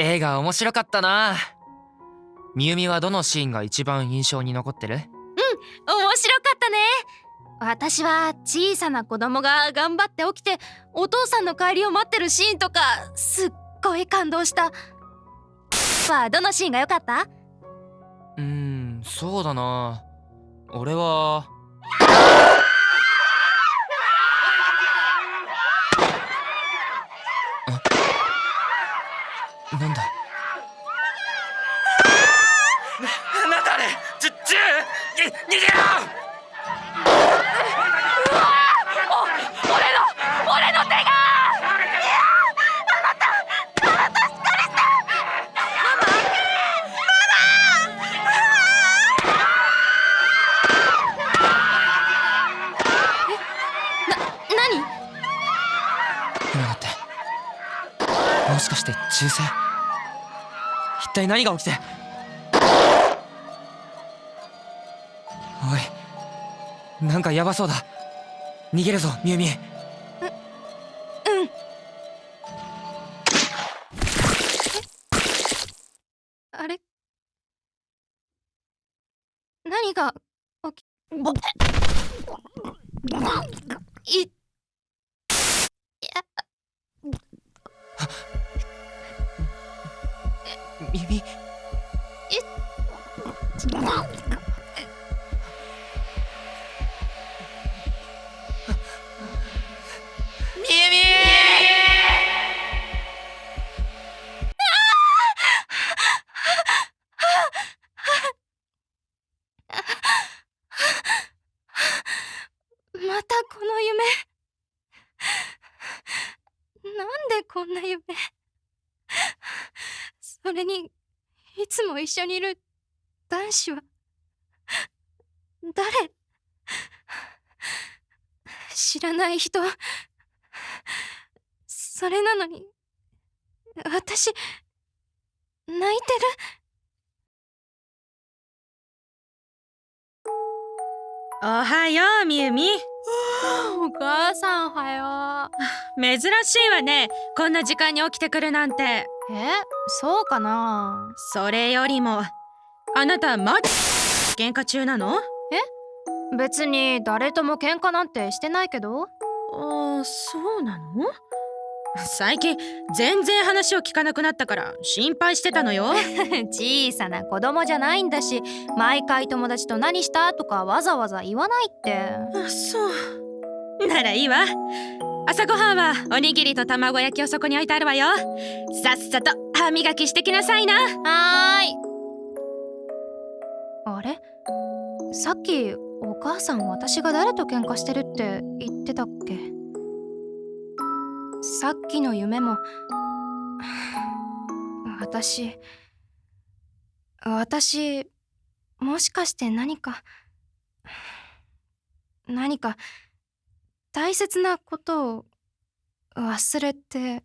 映画面白かったな。みゆみはどのシーンが一番印象に残ってる？面白かったね。私は小さな子供が頑張って起きてお父さんの帰りを待ってるシーンとかすっごい感動した。はどのシーンが良かった？うーんそうだな。俺はもしかして銃声？一体何が起きて？おいなんかヤバそうだ。逃げるぞみゆみうん。あれ？何が起き？いいみゆみみゆみまたこの夢。なんでこんな夢それにいつも一緒にいる男子は誰？知らない人。それなのに私泣いてる？おはようみゆみ。お母さんおはよ珍しいわね。こんな時間に起きてくるなんて。うえそうかな？それよりもあなたまだ喧嘩中なの？別に誰とも喧嘩なんてしてないけど。あそうなの？最近全然話を聞かなくなったから心配してたのよ。小さな子供じゃないんだし毎回友達と何した？とかわざわざ言わないって。あそう。ならいいわ朝ごはんはおにぎりと卵焼きをそこに置いてあるわよ。さっさと歯磨きしてきなさいな。はーい。あれ？さっきお母さん私が誰と喧嘩してるって言ってたっけ？さっきの夢も私私もしかして何か何か大切なことを忘れて